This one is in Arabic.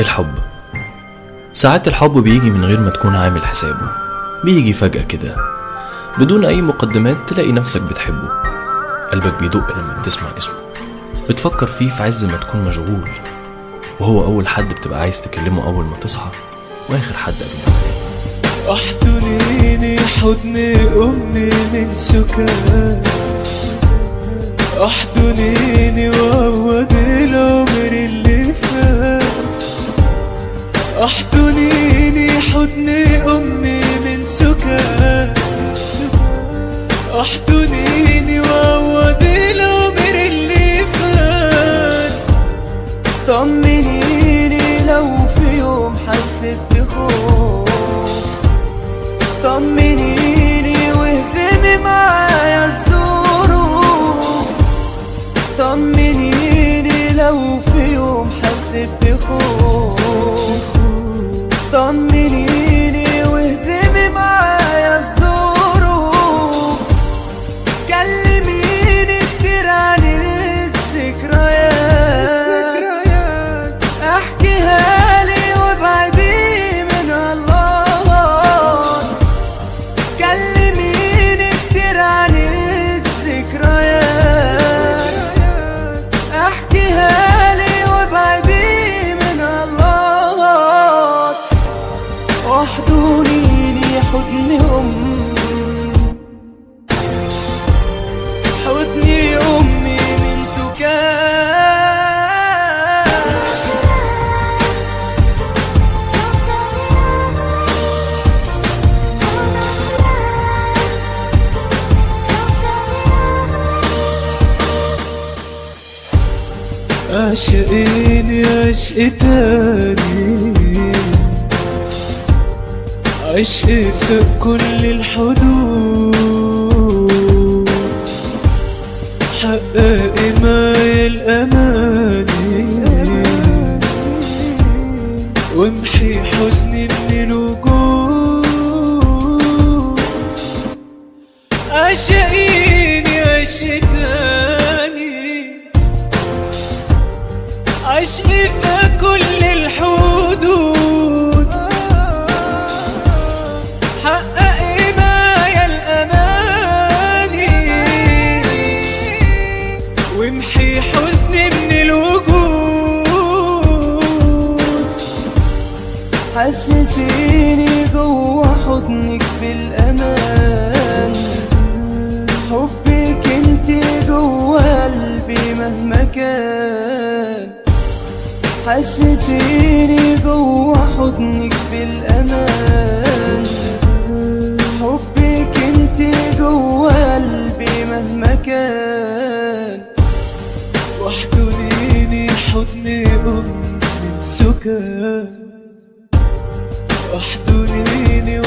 الحب. ساعات الحب بيجي من غير ما تكون عامل حسابه. بيجي فجأة كده. بدون أي مقدمات تلاقي نفسك بتحبه. قلبك بيدق لما بتسمع اسمه. بتفكر فيه في عز ما تكون مشغول. وهو أول حد بتبقى عايز تكلمه أول ما تصحى. وآخر حد قبل ما احضنيني حضن أمي من سكاش احضنيني وعوض العمر احضنيني حضن أمي من سكاش احضنيني وعوض العمر اللي فات طمنيني لو في يوم حسيت بخوف. طمنيني واهزمي معايا الظروف. طمنيني لو في يوم حسيت بخوف. طمنيني عشقيني عشق تاني. عشق فوق كل الحدود. حققي معايا الأماني. وامحي حزني من الوجود عشقيني عشق عشق في كل الحدود. حققي معايا الأماني. وامحي حزني من الوجود. حسسيني جوا حضنك بالأمان. حسسيني جوا حضنك بالأمان. حبك انت جوا قلبي مهما كان. واحضنيني حضن أم من سكان واحضنيني